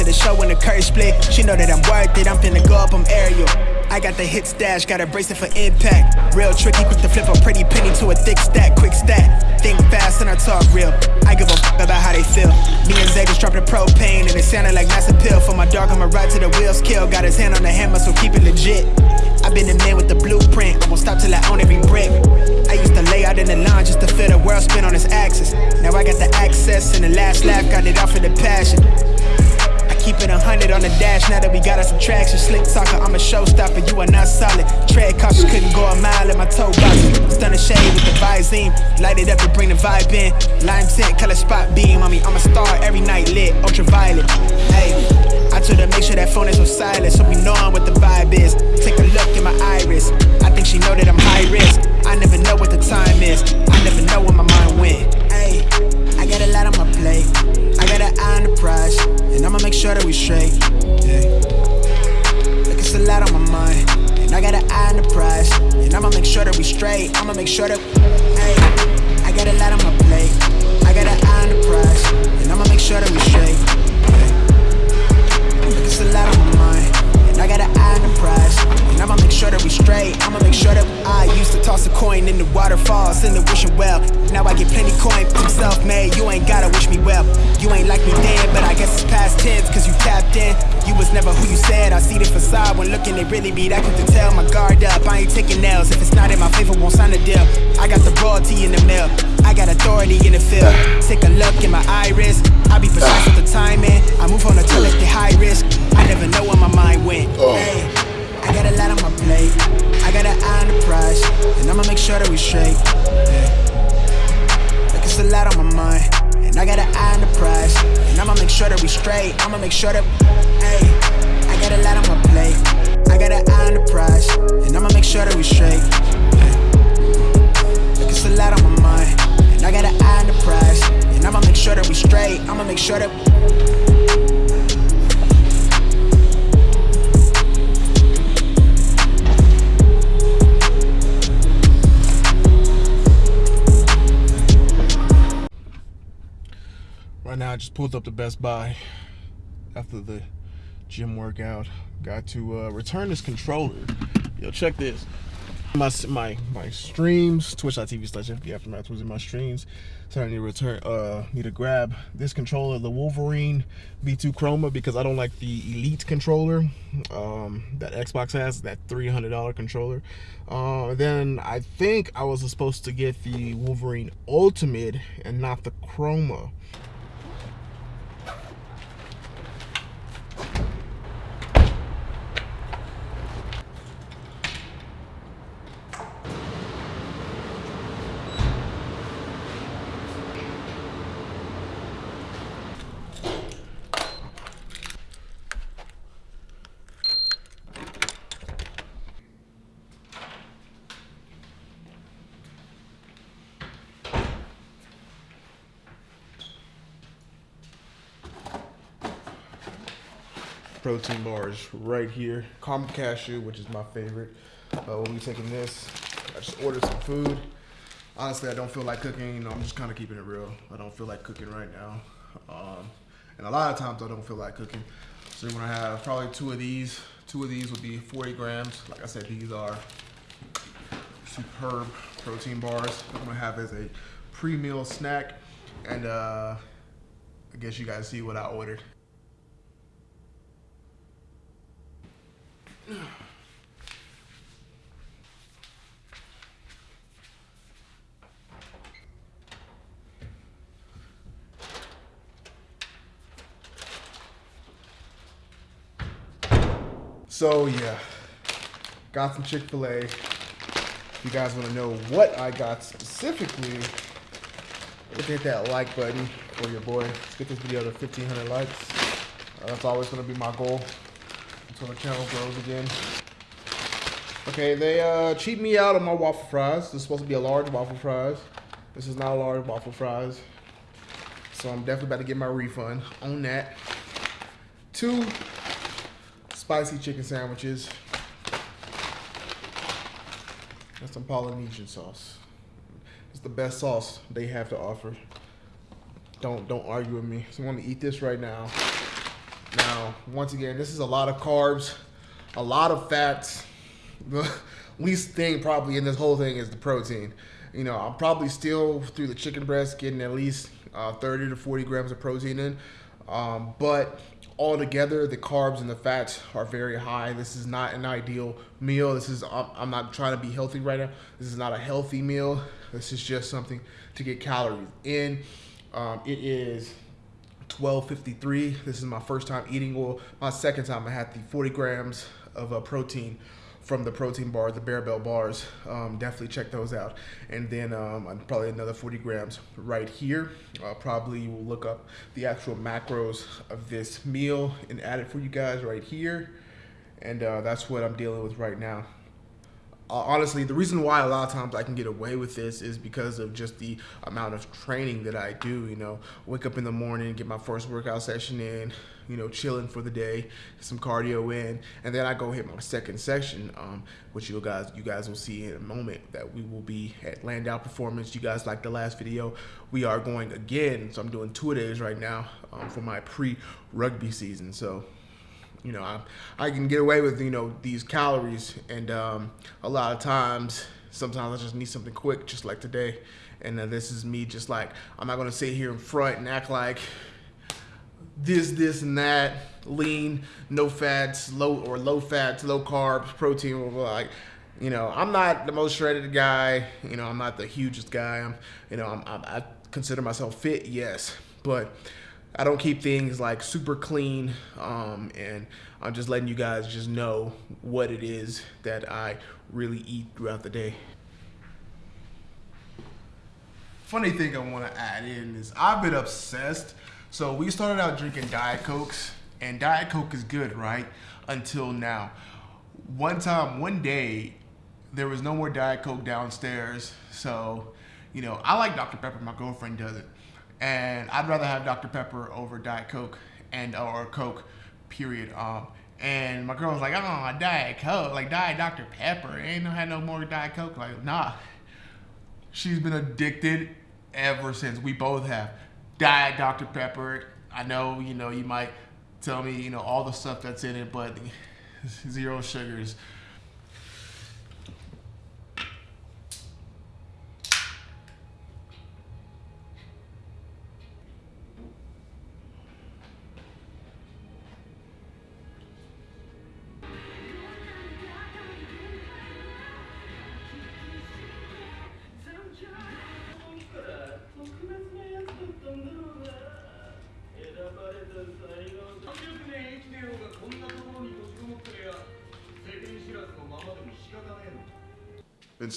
to the show when the curve split. She know that I'm worth it. I'm finna go up, I'm aerial. I got the hit stash, got a bracelet for impact. Real tricky, quick to flip a pretty penny to a thick stack, quick stack. Think fast and I talk real. I give a f about how they feel. Me and just dropped the propane and it sounded like massive pill. For my dog, I'ma ride to the wheels kill. Got his hand on the hammer, so keep it legit. i been the man with the blueprint. I won't stop till I own every brick. I used to lay out in the line just to feel the world spin on its axis. Now I got the access and the last laugh, got it off for the passion. Keep it a 100 on the dash now that we got us some traction. Slick talker, I'm a showstopper, you are not solid. Tread cautious, couldn't go a mile in my toe box. Stunning shade with the Visine. Light it up to bring the vibe in. Lime tint, color spot beam on me. I'm a star every night lit, ultraviolet. Hey, I told her make sure that phone is on silent so we know what the vibe is. Take a look in my iris. I think she know that I'm high risk. I never know what the time is. I never know where my mind went. Hey, I got a lot on my plate. Got an eye on the prize. And I'ma make sure that we straight. Yeah. Look, it's a lot on my mind. And I got an eye on the prize. And I'ma make sure that we straight. I'ma make sure that. Hey, I got a lot on my plate. I got an eye on the prize. And I'ma make sure that we straight. Yeah. Look, it's a lot on my mind. And I got an eye on the prize. And I'ma make sure that we straight. I'ma make sure that I used to toss a coin in the waterfall, send it wishing well. Now I get plenty coin, from self made. You ain't gotta wish me well. You ain't like me then, but I guess it's past tense, cause you tapped in. You was never who you said. I see the facade when looking, it really be that quick to tell. My guard up, I ain't taking nails. If it's not in my favor, won't sign a deal. I got the royalty in the mail. I got authority in the field. Take a look in my iris. I be precise with the timing. I move on a tell the high risk. I never know where my mind went. Oh. Hey, I got a lot on my plate. I got an eye on the prize. And I'ma make sure that we straight. Yeah. A lot on my mind. And I got an eye on the prize. And I'ma make sure that we straight. I'ma make sure that. Hey, I got a lot on my plate. I got an eye on the prize. And I'ma make sure that we straight. Like it's a lot on my mind. And I got an eye on the prize. And I'ma make sure that we straight. I'ma make sure that. Now, I just pulled up to Best Buy after the gym workout. Got to uh, return this controller. Yo, check this. My my my streams, twitch.tv slash FB Aftermath was in my streams. So I need to return, uh, need to grab this controller, the Wolverine V2 Chroma, because I don't like the Elite controller um, that Xbox has, that $300 controller. Uh, then I think I was supposed to get the Wolverine Ultimate and not the Chroma. Protein bars right here. Caramel cashew, which is my favorite. Uh, we'll be taking this. I just ordered some food. Honestly, I don't feel like cooking. You know, I'm just kind of keeping it real. I don't feel like cooking right now. Um, and a lot of times I don't feel like cooking. So you're gonna have probably two of these. Two of these would be 40 grams. Like I said, these are superb protein bars. I'm gonna have as a pre-meal snack. And uh, I guess you guys see what I ordered. So yeah, got some Chick-fil-A. If you guys want to know what I got specifically, hit that like button for your boy. Let's get this video to 1,500 likes. Uh, that's always going to be my goal until the channel grows again. Okay, they uh, cheat me out on my waffle fries. This is supposed to be a large waffle fries. This is not a large waffle fries. So I'm definitely about to get my refund on that. Two spicy chicken sandwiches. That's some Polynesian sauce. It's the best sauce they have to offer. Don't don't argue with me. So I'm gonna eat this right now. Now, once again, this is a lot of carbs, a lot of fats. The least thing probably in this whole thing is the protein. You know, I'm probably still through the chicken breast getting at least uh, 30 to 40 grams of protein in. Um, but altogether, the carbs and the fats are very high. This is not an ideal meal. This is I'm, I'm not trying to be healthy right now. This is not a healthy meal. This is just something to get calories in. Um, it is 12.53. This is my first time eating oil. My second time I had the 40 grams of uh, protein from the protein bar, the Barebell bars. Um, definitely check those out. And then um, probably another 40 grams right here. Uh, probably will look up the actual macros of this meal and add it for you guys right here. And uh, that's what I'm dealing with right now honestly, the reason why a lot of times I can get away with this is because of just the amount of training that I do. You know, wake up in the morning, get my first workout session in, you know, chilling for the day, some cardio in, and then I go hit my second section, um, which you guys you guys will see in a moment that we will be at Landau Performance. You guys like the last video, we are going again. So I'm doing two days right now um, for my pre-rugby season. So you know, I, I can get away with, you know, these calories. And um, a lot of times, sometimes I just need something quick, just like today. And uh, this is me just like, I'm not going to sit here in front and act like this, this, and that, lean, no fats, low or low fats, low carbs, protein, like, you know, I'm not the most shredded guy. You know, I'm not the hugest guy. I'm, you know, I'm, I, I consider myself fit, yes, but I don't keep things like super clean, um, and I'm just letting you guys just know what it is that I really eat throughout the day. Funny thing I want to add in is I've been obsessed. So we started out drinking Diet Cokes, and Diet Coke is good, right? Until now. One time, one day, there was no more Diet Coke downstairs. So, you know, I like Dr. Pepper. My girlfriend does it and I'd rather have Dr. Pepper over Diet Coke and or Coke, period. Um, and my girl was like, "Oh, Diet Coke, like Diet Dr. Pepper, ain't no had no more Diet Coke." Like, nah, she's been addicted ever since. We both have Diet Dr. Pepper. I know, you know, you might tell me, you know, all the stuff that's in it, but zero sugars.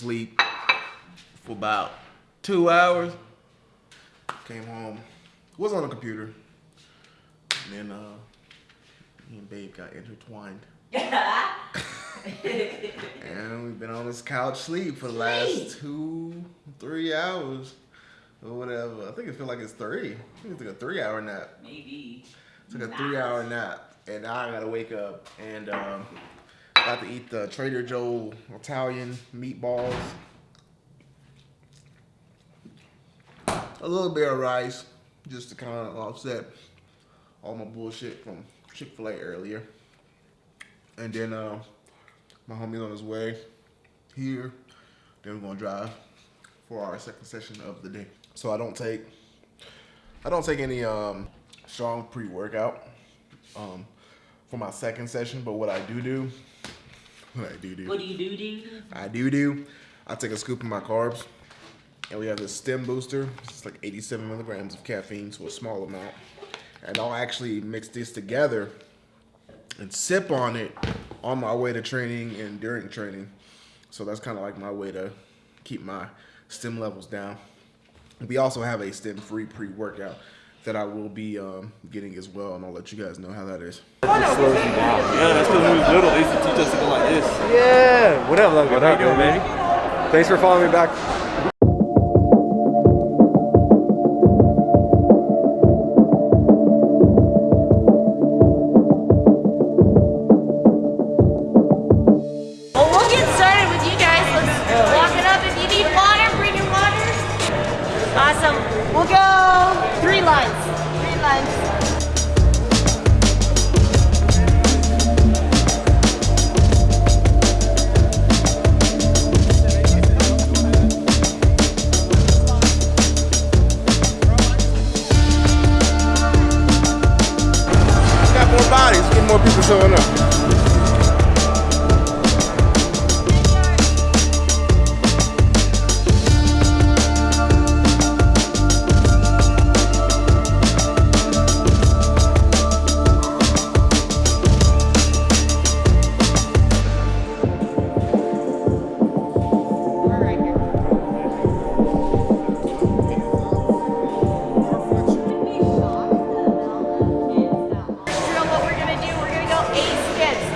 Sleep for about two hours. Came home, was on the computer, and then uh, me and Babe got intertwined. and we've been on this couch sleep for the last two, three hours or whatever. I think it feels like it's three. I think it took a three hour nap. Maybe. Took a nice. three hour nap. And now I gotta wake up and um, about to eat the Trader Joe Italian meatballs. A little bit of rice just to kind of offset all my bullshit from Chick-fil-A earlier. And then uh, my homie's on his way here. Then we're gonna drive for our second session of the day. So I don't take I don't take any um, strong pre-workout um, for my second session, but what I do do, I do do, what do you do do? I do do. I take a scoop of my carbs, and we have this stim booster. It's like 87 milligrams of caffeine, so a small amount. And I'll actually mix this together and sip on it on my way to training and during training. So that's kind of like my way to keep my stim levels down. We also have a stim-free pre-workout that I will be um, getting as well, and I'll let you guys know how that is. It slows you down. Yeah, that's because when we was little, they used to teach us to go like this. Yeah. What up, Logan? What up, doing, baby? Thanks for following me back.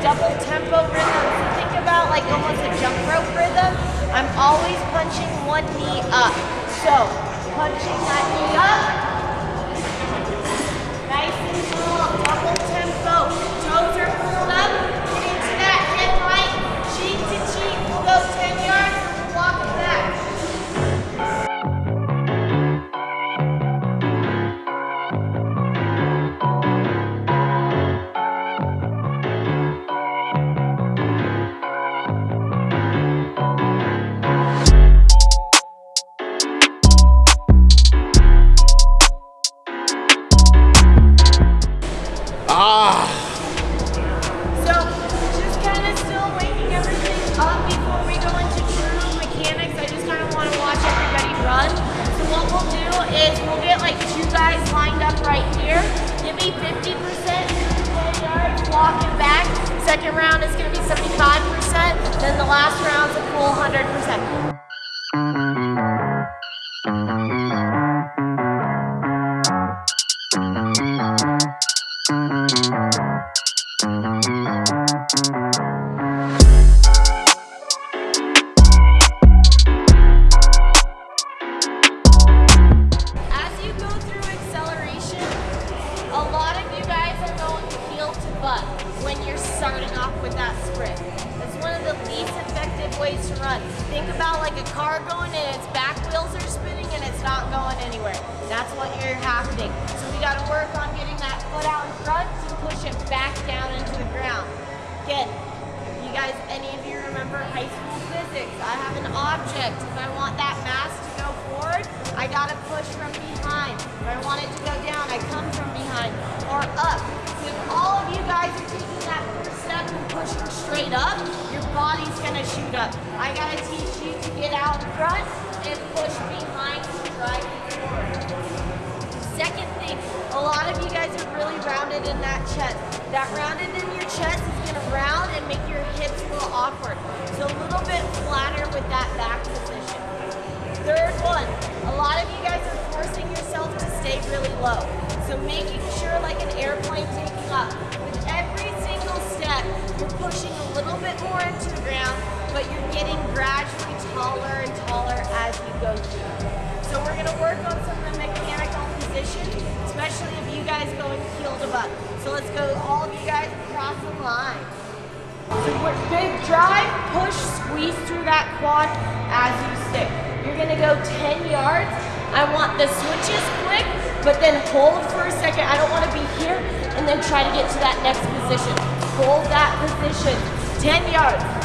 double tempo rhythm. So think about like almost a jump rope rhythm. I'm always punching one knee up. So punching that knee up. Nice and slow. double tempo. Second round is going to be 75%. Then the last round's a full 100%. Up, your body's gonna shoot up. I gotta teach you to get out front and push behind to drive forward. Second thing, a lot of you guys are really rounded in that chest. That rounded in your chest is gonna round and make your hips a little awkward. So a little bit flatter with that back position. Third one, a lot of you guys are forcing yourself to stay really low. So making sure like an airplane taking up. You're pushing a little bit more into the ground, but you're getting gradually taller and taller as you go through. So we're gonna work on some of the mechanical positions, especially if you guys going heel to butt. So let's go, all of you guys across the line. So we're big drive, push, squeeze through that quad as you stick. You're gonna go 10 yards. I want the switches quick, but then hold for a second. I don't wanna be here and then try to get to that next position. Hold that position, 10 yards.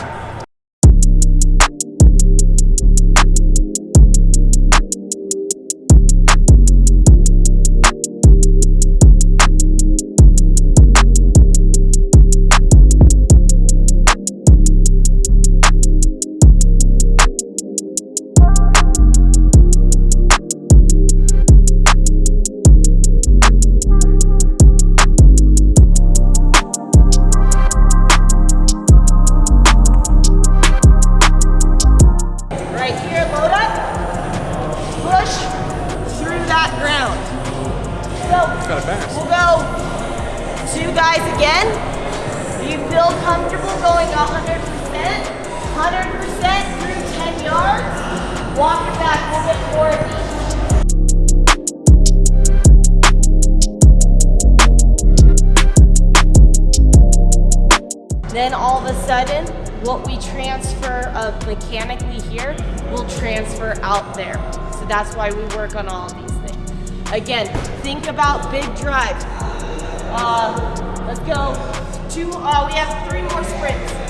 All of a sudden, what we transfer of mechanically here will transfer out there. So that's why we work on all of these things. Again, think about big drives. Uh, let's go two, uh, we have three more sprints.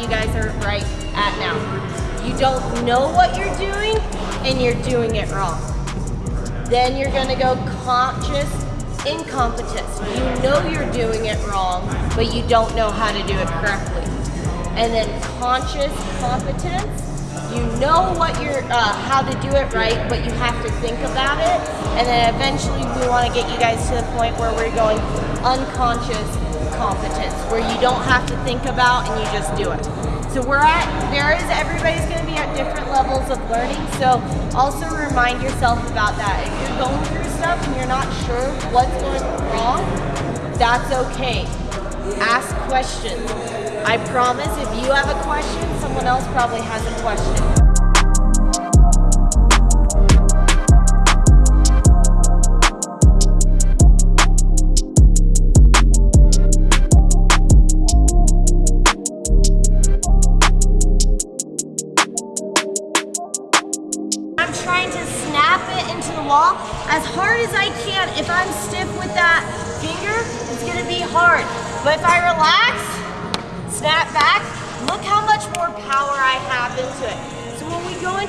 You guys are right at now. You don't know what you're doing and you're doing it wrong. Then you're gonna go conscious incompetence. You know you're doing it wrong, but you don't know how to do it correctly. And then conscious competence you know what you're, uh, how to do it right, but you have to think about it. And then eventually we want to get you guys to the point where we're going unconscious competence, where you don't have to think about and you just do it. So we're at, there is, everybody's going to be at different levels of learning. So also remind yourself about that. If you're going through stuff and you're not sure what's going wrong, that's okay. Ask questions. I promise if you have a question, someone else probably has a question.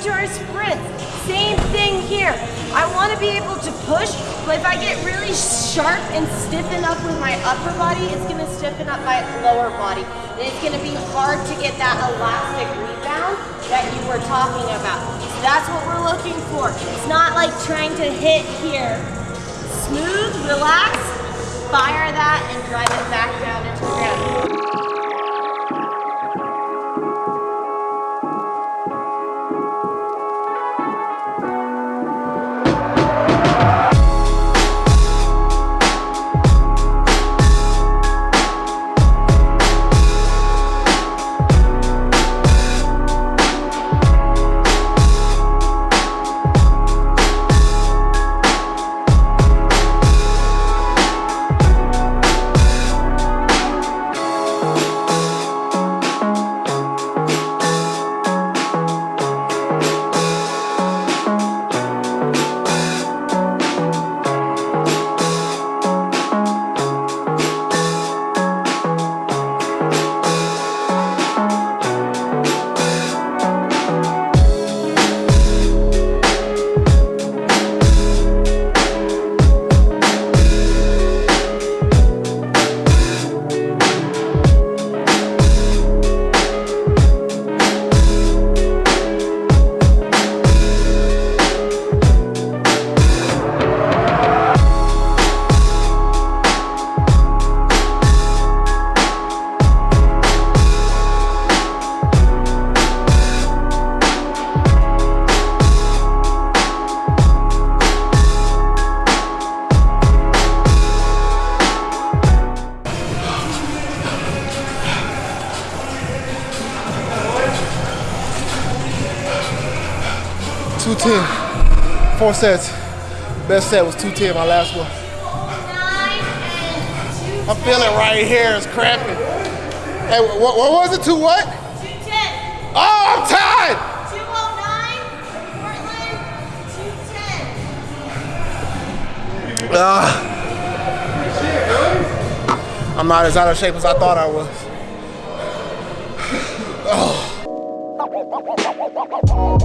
Into our sprints, same thing here. I wanna be able to push, but if I get really sharp and stiffen up with my upper body, it's gonna stiffen up my lower body. And it's gonna be hard to get that elastic rebound that you were talking about. That's what we're looking for. It's not like trying to hit here. Smooth, relax, fire that, and drive it back down into the ground. Four sets. Best set was 210, my last one. I'm feeling right here, it's cramping. Hey, what, what was it? Two what? 210. Oh, I'm tied! 209, Portland, 210. Ah. I'm not as out of shape as I thought I was. Oh.